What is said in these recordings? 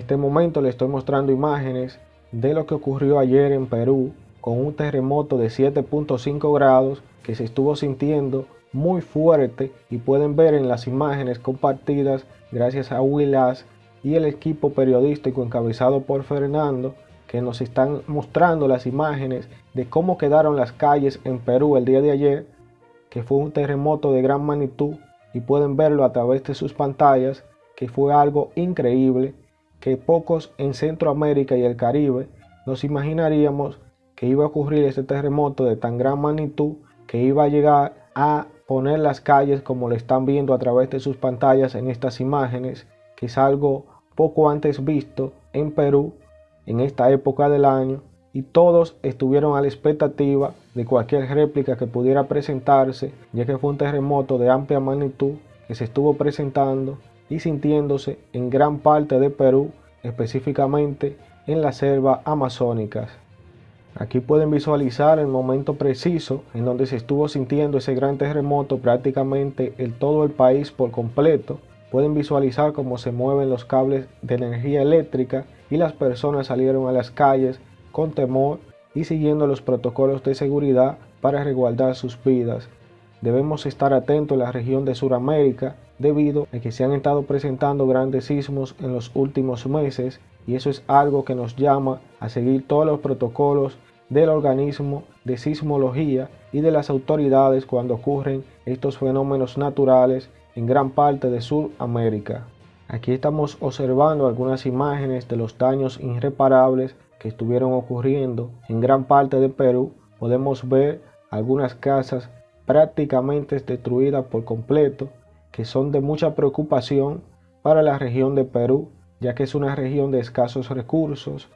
este momento les estoy mostrando imágenes de lo que ocurrió ayer en Perú con un terremoto de 7.5 grados que se estuvo sintiendo muy fuerte y pueden ver en las imágenes compartidas gracias a Willas y el equipo periodístico encabezado por Fernando que nos están mostrando las imágenes de cómo quedaron las calles en Perú el día de ayer, que fue un terremoto de gran magnitud y pueden verlo a través de sus pantallas, que fue algo increíble, que pocos en Centroamérica y el Caribe nos imaginaríamos que iba a ocurrir este terremoto de tan gran magnitud que iba a llegar a poner las calles como lo están viendo a través de sus pantallas en estas imágenes, que es algo poco antes visto en Perú en esta época del año y todos estuvieron a la expectativa de cualquier réplica que pudiera presentarse, ya que fue un terremoto de amplia magnitud que se estuvo presentando y sintiéndose en gran parte de Perú, específicamente en las selvas amazónicas. Aquí pueden visualizar el momento preciso en donde se estuvo sintiendo ese gran terremoto prácticamente en todo el país por completo. Pueden visualizar cómo se mueven los cables de energía eléctrica y las personas salieron a las calles con temor y siguiendo los protocolos de seguridad para resguardar sus vidas. Debemos estar atentos en la región de Sudamérica debido a que se han estado presentando grandes sismos en los últimos meses y eso es algo que nos llama a seguir todos los protocolos del organismo de sismología y de las autoridades cuando ocurren estos fenómenos naturales en gran parte de Sudamérica. Aquí estamos observando algunas imágenes de los daños irreparables que estuvieron ocurriendo en gran parte de Perú. Podemos ver algunas casas prácticamente destruidas por completo que son de mucha preocupación para la región de Perú ya que es una región de escasos recursos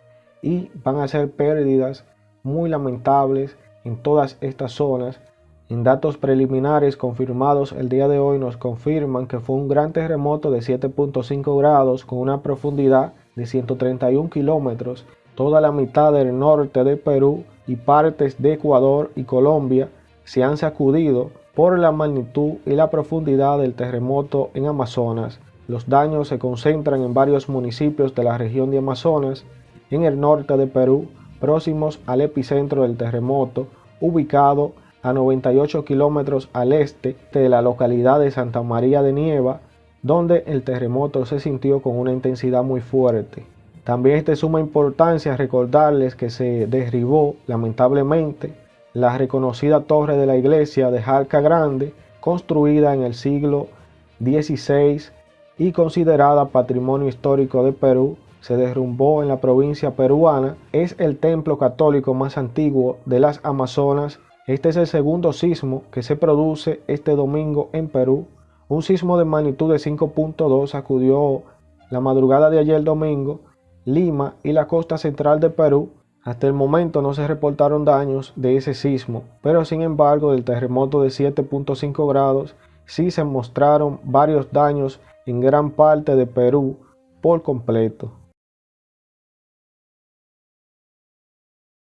y van a ser pérdidas muy lamentables en todas estas zonas. En datos preliminares confirmados el día de hoy nos confirman que fue un gran terremoto de 7.5 grados con una profundidad de 131 kilómetros. Toda la mitad del norte de Perú y partes de Ecuador y Colombia se han sacudido por la magnitud y la profundidad del terremoto en Amazonas. Los daños se concentran en varios municipios de la región de Amazonas, en el norte de Perú, próximos al epicentro del terremoto, ubicado a 98 kilómetros al este de la localidad de Santa María de Nieva, donde el terremoto se sintió con una intensidad muy fuerte. También es de suma importancia recordarles que se derribó lamentablemente la reconocida torre de la iglesia de Jalca Grande, construida en el siglo XVI y considerada Patrimonio Histórico de Perú, se derrumbó en la provincia peruana, es el templo católico más antiguo de las Amazonas. Este es el segundo sismo que se produce este domingo en Perú. Un sismo de magnitud de 5.2 sacudió la madrugada de ayer domingo Lima y la costa central de Perú. Hasta el momento no se reportaron daños de ese sismo, pero sin embargo del terremoto de 7.5 grados sí se mostraron varios daños en gran parte de Perú por completo.